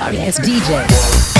ass DJ.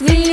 Vì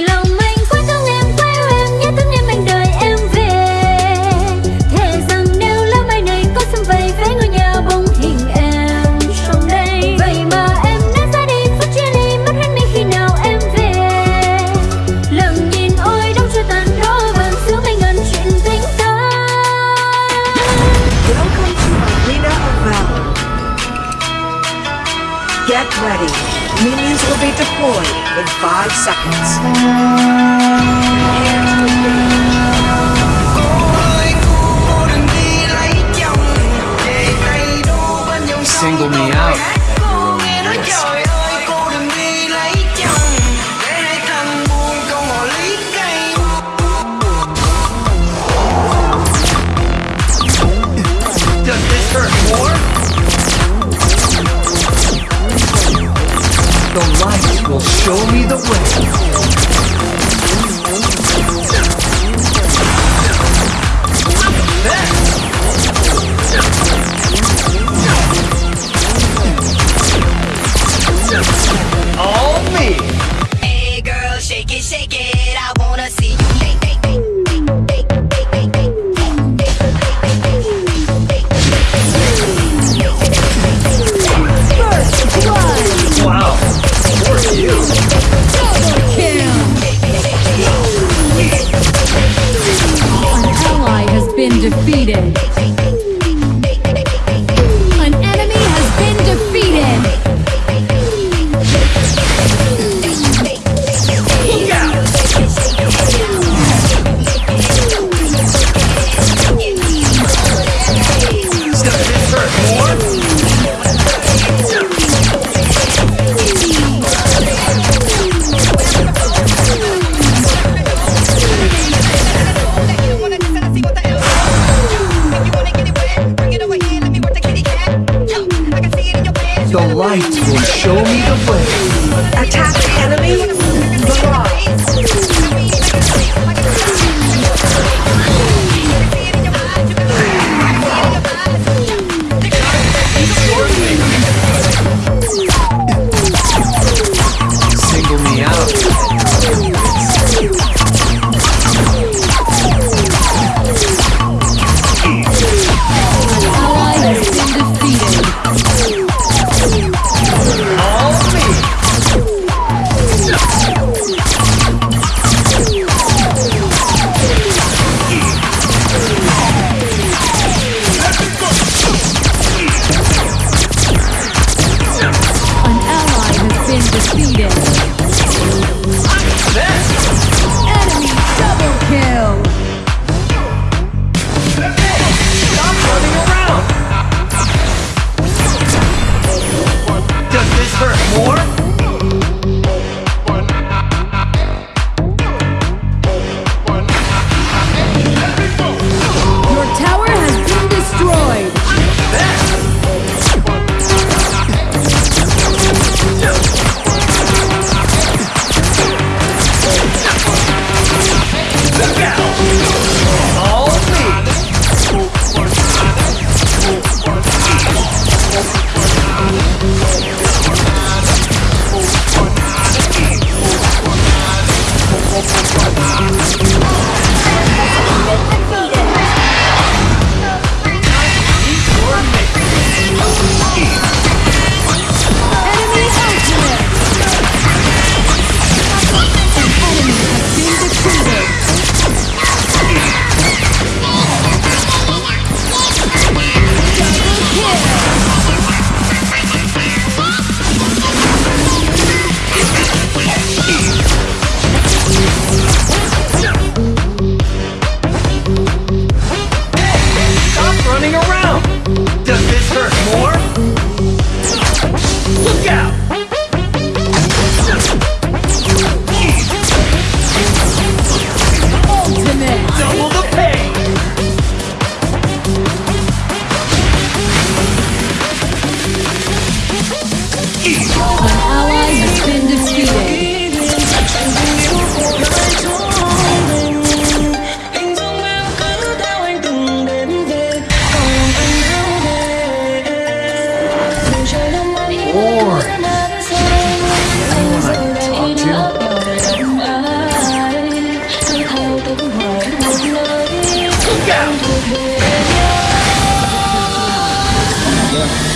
да.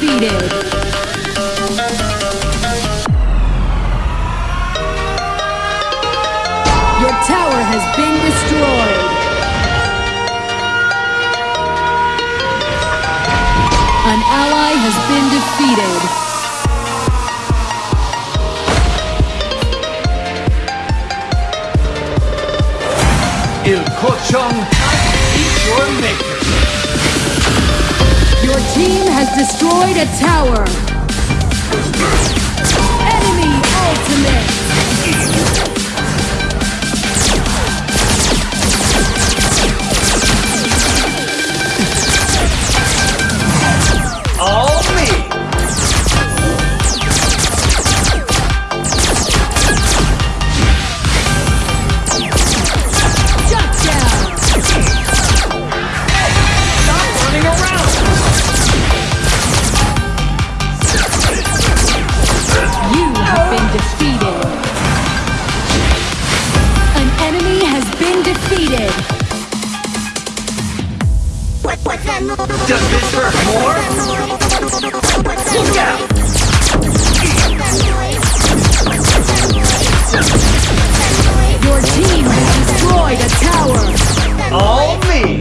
defeated. Your tower has been destroyed. An ally has been defeated. destroyed a tower. Does this hurt more? Look out! Your team has destroyed a tower! All me!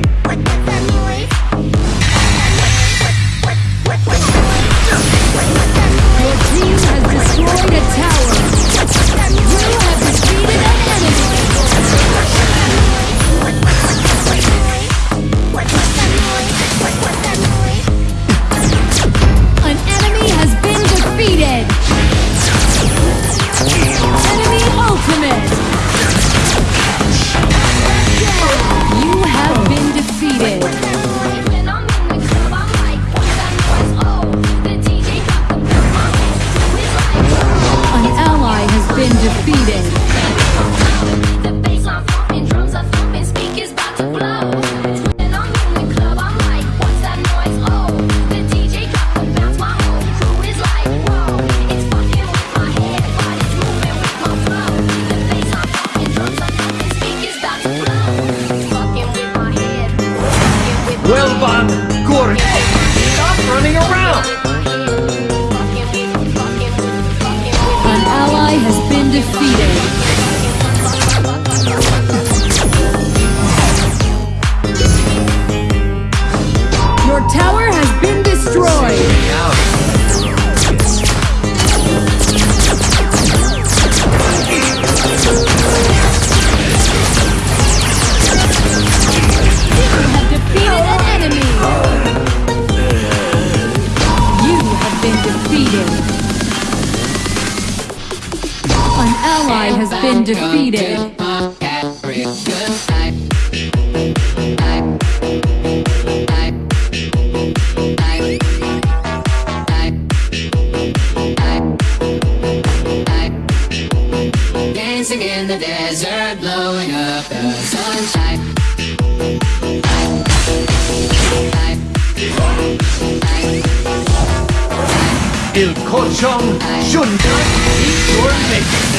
defeated. Dancing in the desert, blowing up the sunshine. Il Eat Your Mix.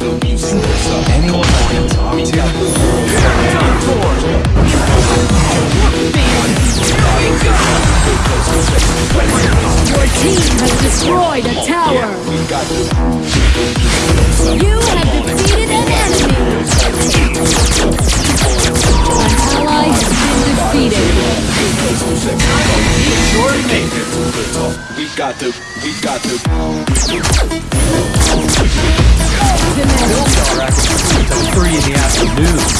Your team has destroyed a tower. You have defeated an enemy. An ally has been defeated. Sure make it. We got to, we got to. Three in the afternoon.